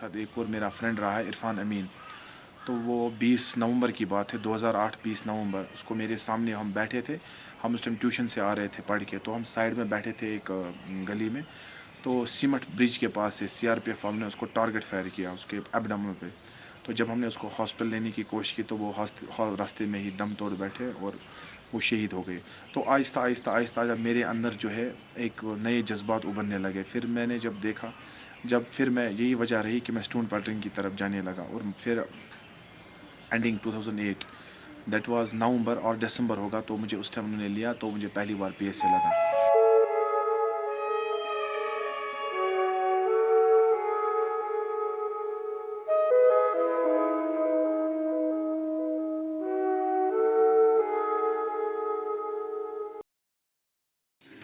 ساتھ ایک اور میرا فرینڈ رہا ہے، عرفان امین۔ تو وہ بیس نومبر کی بات ہے، دو ہزار آٹھ بیس نومبر۔ اس کو میرے سامنے ہم بیٹھے تھے۔ ہم اس ٹائم ٹیوشن سے آ رہے تھے پڑھ کے۔ تو ہم سائڈ میں بیٹھے تھے ایک گلی میں۔ تو سیمٹ برج کے پاس سے سی آر پی ایف نے اس کو ٹارگٹ فائر کیا، اس کے ایبڈمن پہ۔ تو جب ہم نے اس کو ہاسپٹل لینے کی کوشش کی تو وہ راستے میں ہی دم توڑ بیٹھے اور وہ شہید ہو گئے۔ تو آہستہ آہستہ آہستہ جب میرے اندر جو ہے ایک نئے جذبات ابھرنے لگے۔ پھر میں نے جب دیکھا جب پھر میں یہی وجہ رہی کہ میں اسٹون پیٹرن کی طرف جانے لگا اور پھر ending two thousand eight that was November اور دسمبر ہوگا تو مجھے اس ٹائم انہوں نے لیا تو مجھے پہلی بار پی ایس اے لگا۔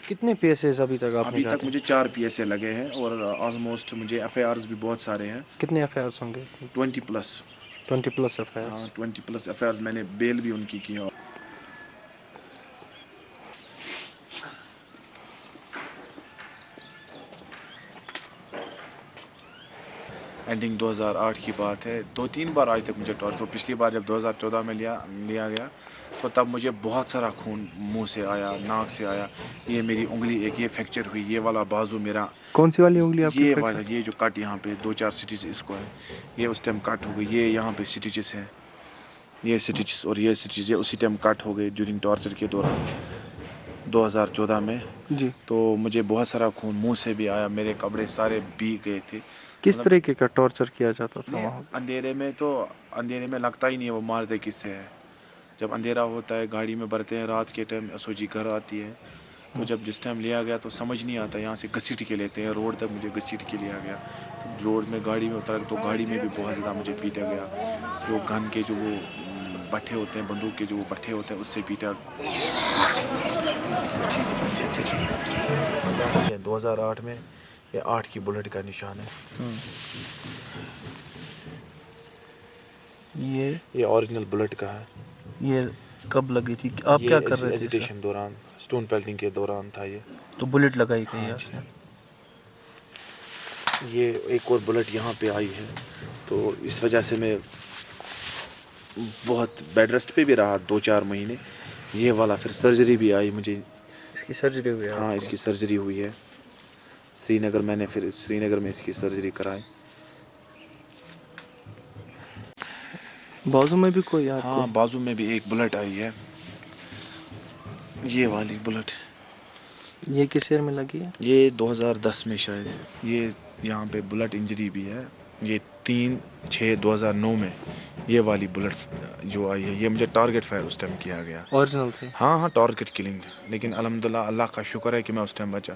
کتنے پی ایس ایز ابھی تک آپ ابھی تک مجھے چار پی ایس اے لگے ہیں اور آلموسٹ مجھے ایف آئی آرز بھی بہت سارے ہیں۔ کتنے ایف آئی آرس ہوں گے؟ Twenty plus twenty plus F IRs twenty plus F آئی آرز میں نے بیل بھی ان کی کی ہے۔ اینڈنگ دو ہزار آٹھ کی بات ہے۔ دو تین بار آج تک مجھے ٹارچر پچھلی بار جب دو ہزار چودہ میں لیا لیا گیا تو تب مجھے بہت سارا خون منہ سے آیا ناک سے آیا۔ یہ میری انگلی ایک یہ فریکچر ہوئی یہ والا بازو میرا۔ کون سی والی انگلی یہ؟ والا یہ جو کٹ یہاں پہ دو چار سٹیچ اس کو ہے۔ یہ اس ٹائم کٹ ہو گئی یہ یہاں پہ سٹیچز ہیں یہ سٹیچز اور یہ سٹیچز یہ اسی ٹائم کٹ ہو گئے ڈیورنگ ٹارچر کے دوران۔ دو ہزار چودہ میں۔ جی۔ تو مجھے بہت سارا خون منہ سے بھی آیا میرے کپڑے سارے بی گئے تھے۔ کس مطلب- طریقے کا ٹارچر کیا جاتا تھا وہاں؟ اندھیرے میں تو اندھیرے میں لگتا ہی نہیں ہے وہ مارتے کس سے ہے جب اندھیرا ہوتا ہے گاڑی میں بھرتے ہیں رات کے ٹائم سوجی گھر آتی ہے۔ تو جب جس ٹائم لیا گیا تو سمجھ نہیں آتا یہاں سے گھسیٹ کے لیتے ہیں روڈ تک مجھے گھسیٹ کے لیا گیا۔ روڈ میں گاڑی میں اترا تو گاڑی میں بھی بہت زیادہ مجھے پیٹا گیا۔ جو گن کے جو وہ بٹھے ہوتے ہیں بندوق کے جو وہ بٹھے ہوتے ہیں اس سے پیٹا۔ دو ہزار آٹھ میں یہ آٹھ کی بلٹ کا نشان ہے۔ یہ یہ اوریجنل بلٹ کا ہے یہ کب لگی تھی آپ کیا کر رہے تھے ایجیٹیشن دوران سٹون پیلٹنگ کے دوران تھا یہ؟ تو بلٹ لگائی گئی ہاں ہے جی۔ یہ ایک اور بلٹ یہاں پہ آئی ہے تو اس وجہ سے میں بہت بیڈ ریسٹ پہ بھی رہا دو چار مہینے یہ والا پھر سرجری بھی آئی مجھے۔ اس کی سرجری ہوئی ہے ہاں اس؟ کی سرجری ہوئی ہے۔ سری نگر میں نے پھر سری نگر میں اس کی سرجری کرائی۔ بازو میں بھی کوئی ہاں بازو میں بھی ایک بلٹ آئی ہے۔ یہ والی بلٹ۔ یہ کس ایئر میں لگی ہے؟ یہ دو ہزار دس میں شاید۔ یہ یہاں پہ بلٹ انجری بھی ہے۔ یہ تین چھ دو ہزار نو میں یہ والی بلٹ جو آئی ہے یہ مجھے ٹارگٹ فائر اس ٹائم کیا گیا۔ اوریجنل ہاں ہاں ٹارگٹ کلنگ لیکن الحمد للہ اللہ کا شکر ہے کہ میں اس ٹائم بچا۔